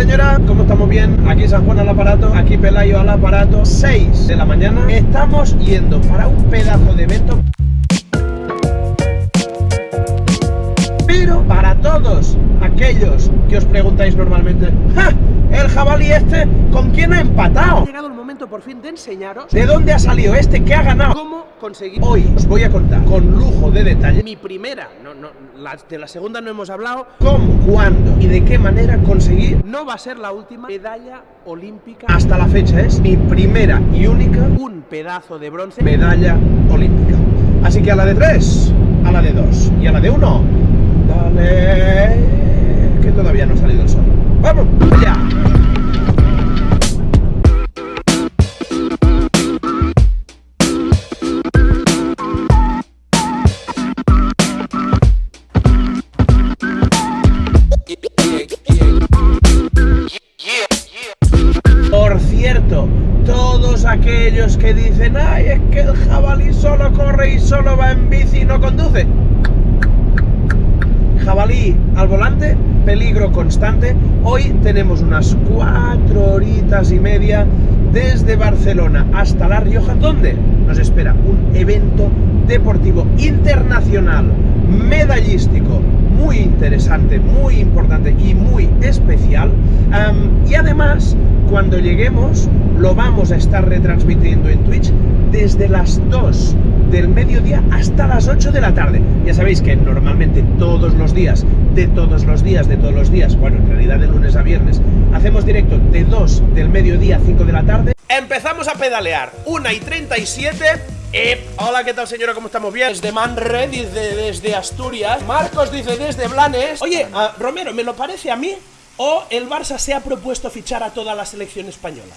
señora? ¿Cómo estamos bien? Aquí San Juan al aparato, aquí Pelayo al aparato 6 de la mañana Estamos yendo para un pedazo de evento Pero para todos aquellos que os preguntáis normalmente ¡Ja! El jabalí este, ¿con quién ha empatado? Ha llegado el momento por fin de enseñaros de dónde ha salido este, que ha ganado Cómo conseguir Hoy os voy a contar con lujo de detalle. Mi primera, no, no, la, de la segunda no hemos hablado. Cómo, cuándo y de qué manera conseguir No va a ser la última medalla olímpica. Hasta la fecha es mi primera y única Un pedazo de bronce. Medalla olímpica. Así que a la de tres, a la de dos y a la de uno Que todavía no ha salido el sol ¡Vamos! ¡Ya! Tenemos unas cuatro horitas y media desde Barcelona hasta La Rioja ¿Dónde? Nos espera un evento deportivo internacional, medallístico muy interesante, muy importante y muy especial um, y además cuando lleguemos lo vamos a estar retransmitiendo en Twitch desde las 2 del mediodía hasta las 8 de la tarde. Ya sabéis que normalmente todos los días, de todos los días, de todos los días, bueno, en realidad de lunes a viernes, hacemos directo de 2 del mediodía a 5 de la tarde. Empezamos a pedalear, 1 y 37 eh, hola, ¿qué tal señora? ¿Cómo estamos? Bien Desde Manre, dice desde Asturias Marcos dice desde Blanes Oye, uh, Romero, ¿me lo parece a mí? ¿O el Barça se ha propuesto fichar a toda la selección española?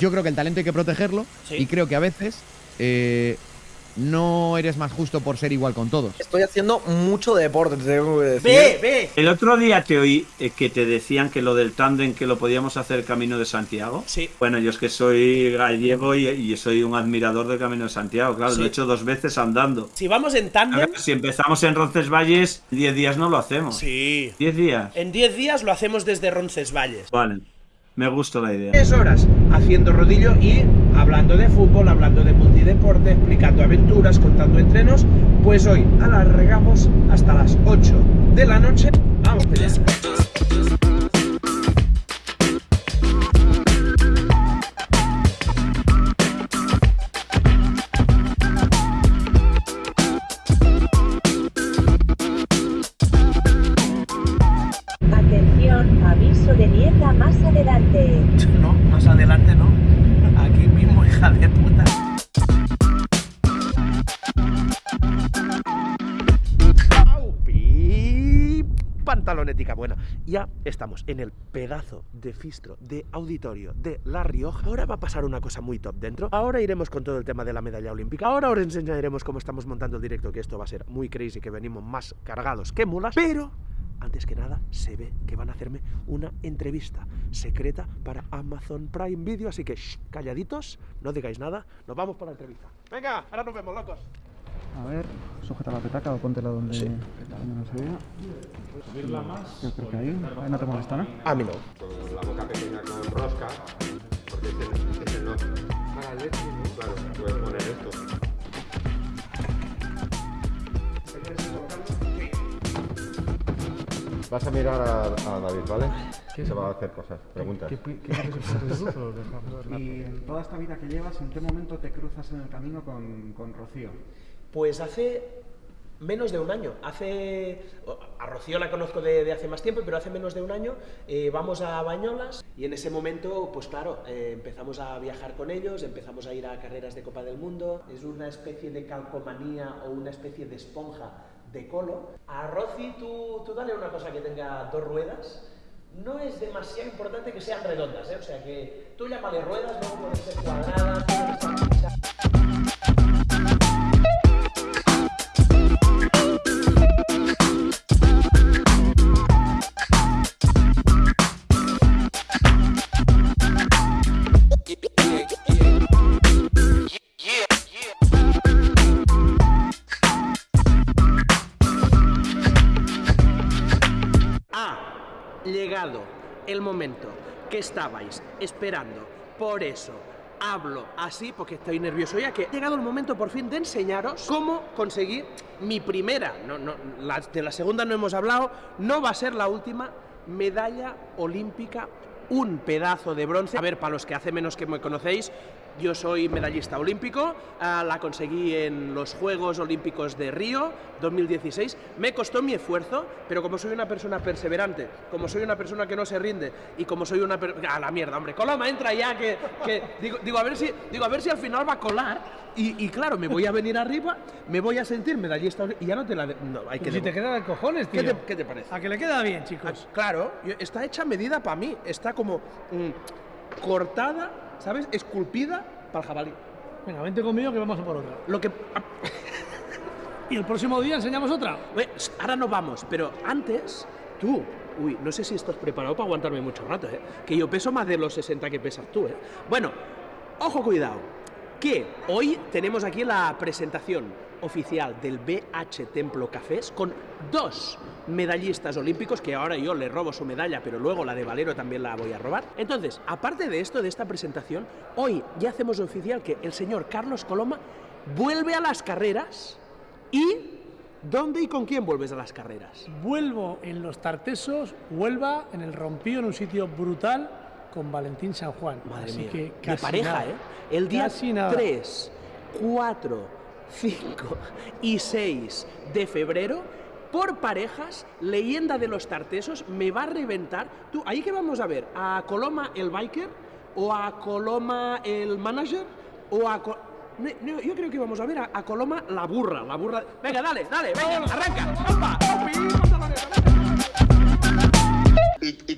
Yo creo que el talento hay que protegerlo ¿Sí? Y creo que a veces eh, no eres más justo por ser igual con todos. Estoy haciendo mucho deporte, te tengo que decir. Ve, ve. El otro día te oí eh, que te decían que lo del tándem que lo podíamos hacer Camino de Santiago. Sí. Bueno, yo es que soy gallego y, y soy un admirador del Camino de Santiago, claro, Sí. lo he hecho dos veces andando. Si vamos en tándem si empezamos en Roncesvalles, 10 días no lo hacemos. Sí 10 días. En 10 días lo hacemos desde Roncesvalles Vale, me gusta la idea. 3 horas haciendo rodillo y hablando de fútbol, hablando de multideporte, explicando aventuras, contando entrenos. Pues hoy alargamos hasta las 8 de la noche. Vamos, allá. Atención, aviso de niebla más adelante. Ya estamos en el pedazo de fistro de auditorio de La Rioja. Ahora va a pasar una cosa muy top dentro. Ahora iremos con todo el tema de la medalla olímpica. Ahora os enseñaremos cómo estamos montando el directo, que esto va a ser muy crazy, que venimos más cargados que mulas. Pero antes que nada, se ve que van a hacerme una entrevista secreta para Amazon Prime Video, así que shh, calladitos, no digáis nada, nos vamos para la entrevista. Venga, ahora nos vemos, locos. A ver, sujeta la petaca o póntela donde, donde no se vea. ¿Subirla más? Yo creo que ahí. Ahí no te molesta, ¿no? A mí no. con la boca pequeña con rosca, porque ese, ese no. Para leche, ¿no? Claro, puedes poner esto. Vas a mirar a, a David, ¿vale? Se va a hacer cosas, preguntas. ¿Qué, qué, qué Y en toda esta vida que llevas, ¿en qué momento te cruzas en el camino con, con Rocío? Pues hace menos de un año. Hace. A Rocío la conozco de, hace más tiempo, pero hace menos de un año eh, vamos a Bañolas y en ese momento, pues claro, eh, empezamos a viajar con ellos, empezamos a ir a carreras de Copa del Mundo. Es una especie de calcomanía o una especie de esponja de colo. A Rosy, tú, tú dale una cosa que tenga dos ruedas. No es demasiado importante que sean redondas, ¿eh? O sea que tú llámale ruedas, luego pueden ser cuadradas, estar momento que estabais esperando. Por eso hablo así, porque estoy nervioso ya, que ha llegado el momento por fin de enseñaros cómo conseguir mi primera, no, no, de la segunda no hemos hablado, no va a ser la última, medalla olímpica, un pedazo de bronce. A ver, para los que hace menos que me conocéis, yo soy medallista olímpico, ah, la conseguí en los Juegos Olímpicos de Río 2016. Me costó mi esfuerzo, pero como soy una persona perseverante, como soy una persona que no se rinde y como soy una a la mierda, hombre, Coloma entra ya que, que- digo, digo a ver si digo a ver si al final va a colar y, y claro, me voy a venir arriba, me voy a sentir medallista y ya no te la no, hay que Pero si te queda de cojones, tío. ¿Qué te, qué te parece? A que le queda bien, chicos. Ah, Claro, está hecha medida para mí, está como mm, cortada, ¿sabes? Esculpida para el jabalí. Venga, vente conmigo que vamos a por otra. Lo que Y el próximo día enseñamos otra. Ve, ahora no vamos, pero antes, tú, uy, no sé si estás preparado para aguantarme mucho rato, ¿eh? Que yo peso más de los 60 que pesas tú, ¿eh? Bueno, ojo, cuidado, que hoy tenemos aquí la presentación oficial del BH Templo Cafés con dos medallistas olímpicos, que ahora yo le robo su medalla, pero luego la de Valero también la voy a robar. Entonces, aparte de esto, de esta presentación, hoy ya hacemos oficial que el señor Carlos Coloma vuelve a las carreras y... ¿Dónde y con quién vuelves a las carreras? Vuelvo en los Tartesos, Huelva, en el Rompío, en un sitio brutal, con Valentín San Juan. Madre Así mía. que de pareja, nada. ¿eh? El día Casi nada. 3, 4, 5 y 6 de febrero, por parejas, leyenda de los tartesos, me va a reventar. Tú, ahí que vamos a ver, a Coloma el biker, o a Coloma el manager, o a... Co- No, no, yo creo que vamos a ver a, a Coloma la burra, la burra. Venga, dale, dale, venga, arranca. ¡Opa!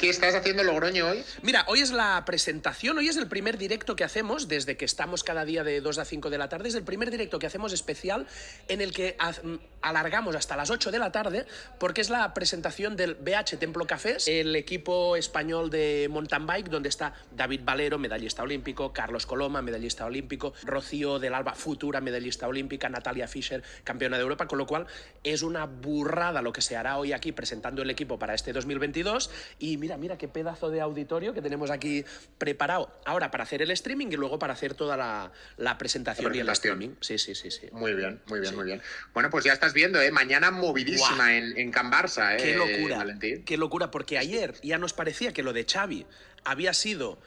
Qué estás haciendo en Logroño hoy? Mira, hoy es la presentación, hoy es el primer directo que hacemos desde que estamos cada día de 2 a 5 de la tarde, es el primer directo que hacemos especial en el que alargamos hasta las 8 de la tarde porque es la presentación del BH Templo Cafés, el equipo español de mountain bike donde está David Valero, medallista olímpico, Carlos Coloma, medallista olímpico, Rocío del Alba, futura medallista olímpica, Natalia Fischer, campeona de Europa, con lo cual es una burrada lo que se hará hoy aquí presentando el equipo para este 2022 y mira, mira qué pedazo de auditorio que tenemos aquí preparado ahora para hacer el streaming y luego para hacer toda la, la presentación, La y el streaming. Sí, sí, sí, sí. Muy bien, muy bien, Sí. muy bien. Bueno, pues ya estás viendo, ¿eh? Mañana movidísima en, en Can Barça, ¿eh? Qué locura, Valentín. qué locura, porque ayer ya nos parecía que lo de Xavi había sido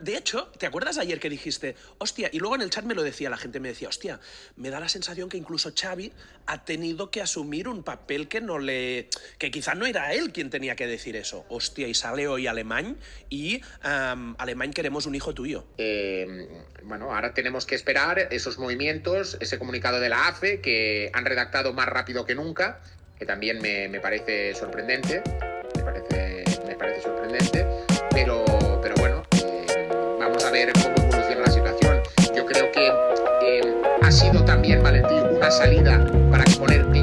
De hecho, ¿te acuerdas ayer que dijiste, hostia, y luego en el chat me lo decía, la gente me decía, hostia, me da la sensación que incluso Xavi ha tenido que asumir un papel que no le... que quizá no era él quien tenía que decir eso. Hostia, y sale hoy Alemán y am, Alemán queremos un hijo tuyo. Eh, bueno, ahora tenemos que esperar esos movimientos, ese comunicado de la AFE que han redactado más rápido que nunca, que también me, parece sorprendente. Me parece sorprendente. Ha sido también, Valentín, una salida para exponerte.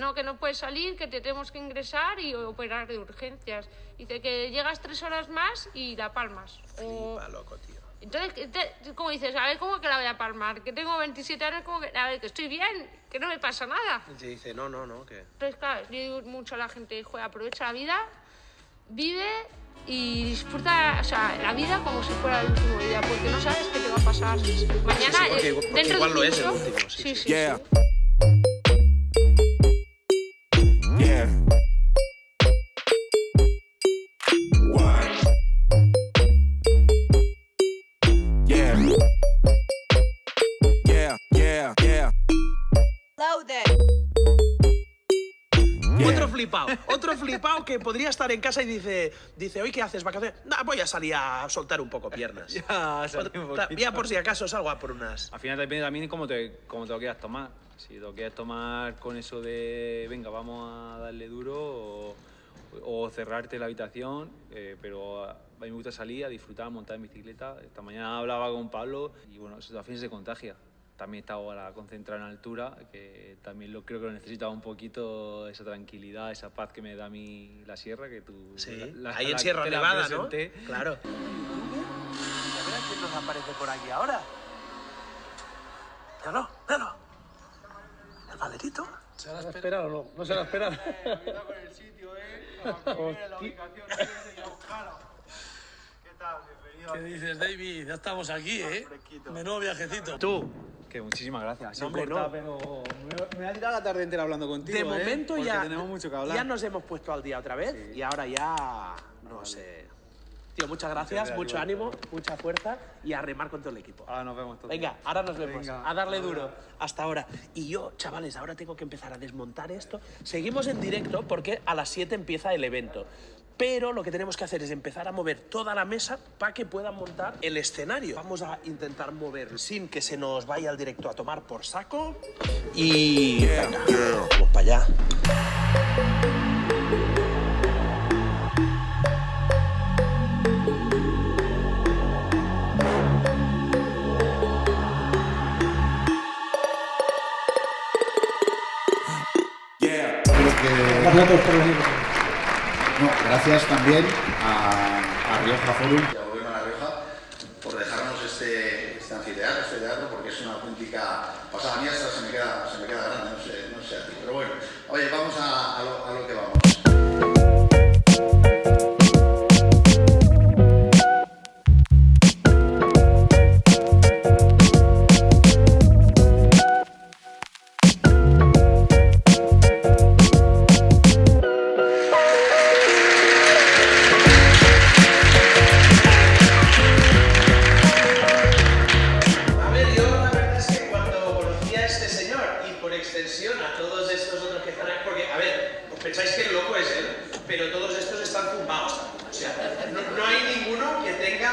No, que no puedes salir, que te tenemos que ingresar y operar de urgencias. Dice que llegas tres horas más y la palmas. O- loco, tío. Entonces, ¿qué te- ¿cómo dices? A ver, ¿cómo que la voy a palmar? Que tengo 27 años, ¿cómo que, a ver, que estoy bien, que no me pasa nada. Y te dice, no, no, no, que... Entonces, claro, yo digo mucho a la gente, joder, aprovecha la vida, vive y disfruta, o sea, la vida como si fuera el último día, porque no sabes qué te va a pasar. Mañana, Sí, porque- eh, porque dentro igual de lo es el último, sí, sí, sí. sí, Yeah. sí. Flipado, otro flipado que podría estar en casa y dice, dice, hoy qué haces vacaciones. Nah, voy a salir a soltar un poco piernas. Ya, un ya por si acaso salgo a por unas. Al final depende también cómo te, cómo te lo quieras tomar. Si te lo quieres tomar con eso de, venga, vamos a darle duro o, o cerrarte la habitación, eh, pero a mí me gusta salir a disfrutar, montar en bicicleta. Esta mañana hablaba con Pablo y bueno, eso al fin se contagia. También estaba ahora concentrado en altura, que también lo creo que lo necesitaba un poquito, esa tranquilidad, esa paz que me da a mí la sierra, que tú... Sí, la- la- ahí en la- Sierra te la Nevada, ¿no? Claro. A ver a quién nos aparece por aquí ahora. Míralo, míralo. El valerito. ¿Se la espera o no? ¿No se la espera? ¿Qué dices, David? Ya estamos aquí, ¿eh? Menudo viajecito. Tú, Que muchísimas gracias. No, hombre, no. pero me, me ha tirado la tarde entera hablando contigo. de ¿eh? momento Porque ya, tenemos mucho que hablar. ya nos hemos puesto al día otra vez y ahora ya, no sé. Tío, muchas gracias, gracias, mucho ánimo, mucha fuerza y a remar con todo el equipo. Ahora nos vemos todos. Venga, ahora nos vemos. Venga, a darle ahora. duro. Hasta ahora. Y yo, chavales, ahora tengo que empezar a desmontar esto. Seguimos en directo porque a las 7 empieza el evento. Pero lo que tenemos que hacer es empezar a mover toda la mesa para que puedan montar el escenario. Vamos a intentar mover sin que se nos vaya el directo a tomar por saco. Y. Venga, vamos para allá. Gracias también a, a Rioja Forum y al Gobierno de La Rioja por dejarnos este, este anfiteatro, este teatro, porque es una auténtica pasada. A mí hasta se me queda, se me queda grande, no sé, no sé a ti. Pero bueno, oye, vamos a, a lo, a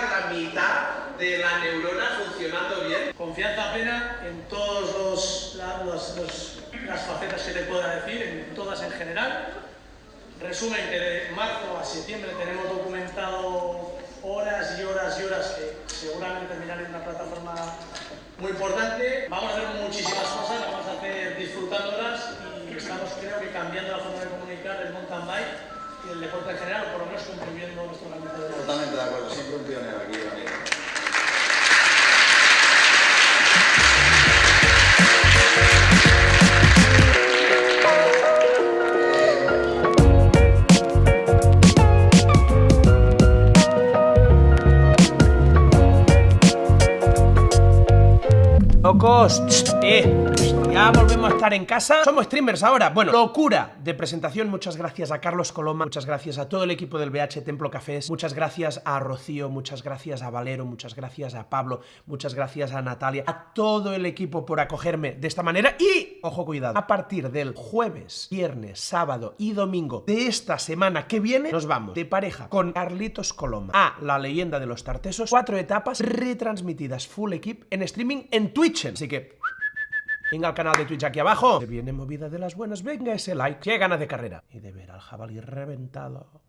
la mitad de la neurona funcionando bien. Confianza plena en todas la- las facetas que te pueda decir, en todas en general. Resumen que de marzo a septiembre tenemos documentado horas y horas y horas que seguramente terminarán en una plataforma muy importante. Vamos a hacer muchísimas cosas, vamos a hacer disfrutándolas y estamos creo que cambiando la forma de comunicar el mountain bike y el deporte en general, o por lo menos contribuyendo nuestro granito de. Totalmente de acuerdo, siempre un pionero aquí, amigo. Locos, eh, volvemos a estar en casa. Somos streamers ahora. Bueno, locura de presentación. Muchas gracias a Carlos Coloma, muchas gracias a todo el equipo del BH Templo Cafés, muchas gracias a Rocío, muchas gracias a Valero, muchas gracias a Pablo, muchas gracias a Natalia, a todo el equipo por acogerme de esta manera. Y, ojo, cuidado, a partir del jueves, viernes, sábado y domingo de esta semana que viene, nos vamos de pareja con Carlitos Coloma a la leyenda de los tartesos. Cuatro etapas retransmitidas full equip en streaming en Twitch. Así que Venga al canal de Twitch aquí abajo. Se viene movida de las buenas. Venga ese like. Qué ganas de carrera. Y de ver al jabalí reventado.